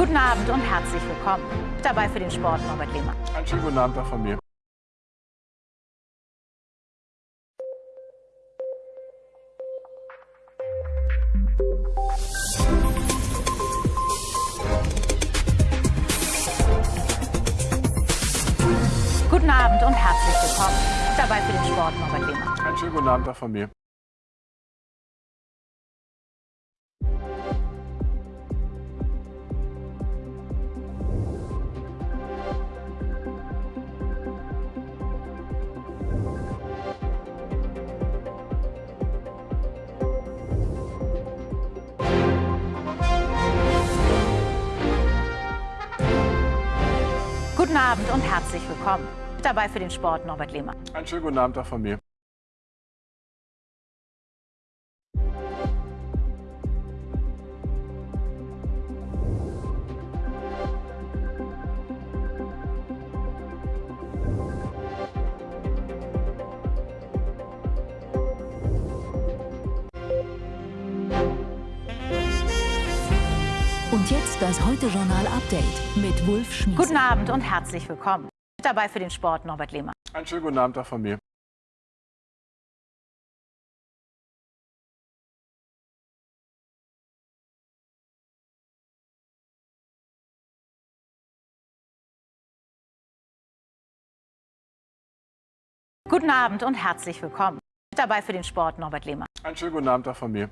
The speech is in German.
Guten Abend und herzlich willkommen. Dabei für den Sport Norbert Lehmann. Einen schönen guten Abend auch von mir. Guten Abend und herzlich willkommen. Dabei für den Sport Norbert Lehmann. Einen schönen guten Abend auch von mir. Guten Abend und herzlich willkommen. Dabei für den Sport Norbert Lehmann. Einen schönen guten Abend auch von mir. Und jetzt das Heute-Journal-Update mit Wulf Schmies. Guten Abend und herzlich willkommen. Dabei für den Sport Norbert Lehmann. Einen schönen guten Abend auch von mir. Guten Abend und herzlich willkommen. Dabei für den Sport Norbert Lehmann. Einen schönen guten Abend auch von mir.